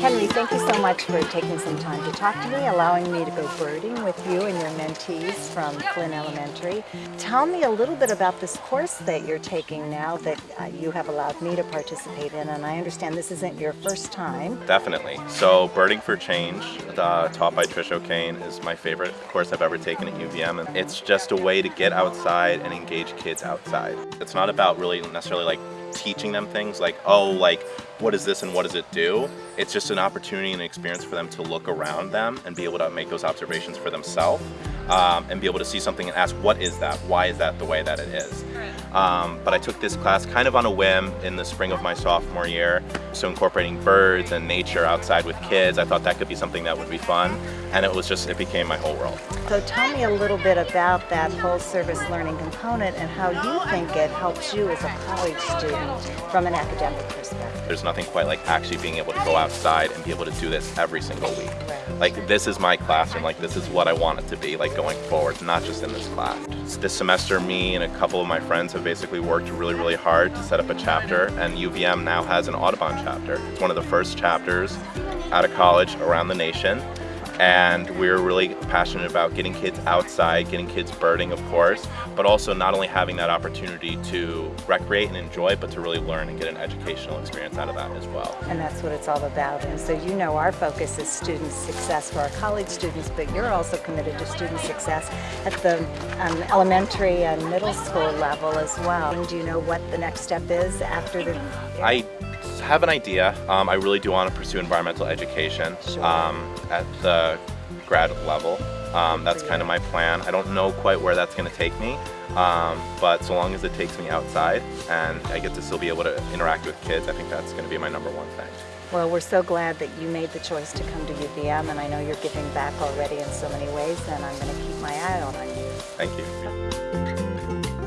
Henry, thank you so much for taking some time to talk to me, allowing me to go birding with you and your mentees from Flynn Elementary. Tell me a little bit about this course that you're taking now that uh, you have allowed me to participate in, and I understand this isn't your first time. Definitely. So Birding for Change, uh, taught by Trish O'Kane, is my favorite course I've ever taken at UVM. And it's just a way to get outside and engage kids outside. It's not about really necessarily like teaching them things like, oh, like, what is this and what does it do? It's just an opportunity and an experience for them to look around them and be able to make those observations for themselves um, and be able to see something and ask, what is that? Why is that the way that it is? Um, but I took this class kind of on a whim in the spring of my sophomore year. So incorporating birds and nature outside with kids, I thought that could be something that would be fun. And it was just, it became my whole world. So tell me a little bit about that full service learning component and how you think it helps you as a college student from an academic perspective. There's nothing quite like actually being able to go outside and be able to do this every single week. Like this is my classroom, like this is what I want it to be like going forward, not just in this class. This semester me and a couple of my friends have basically worked really, really hard to set up a chapter and UVM now has an Audubon chapter. It's one of the first chapters out of college around the nation and we're really passionate about getting kids outside, getting kids birding of course, but also not only having that opportunity to recreate and enjoy, but to really learn and get an educational experience out of that as well. And that's what it's all about. And so you know our focus is student success for our college students, but you're also committed to student success at the um, elementary and middle school level as well. And do you know what the next step is after the... I have an idea. Um, I really do want to pursue environmental education Sure. um, at the grad level. Um, that's kind of my plan. I don't know quite where that's going to take me, um, but so long as it takes me outside and I get to still be able to interact with kids, I think that's going to be my number one thing. Well, we're so glad that you made the choice to come to UVM, and I know you're giving back already in so many ways, and I'm going to keep my eye on you. Thank you.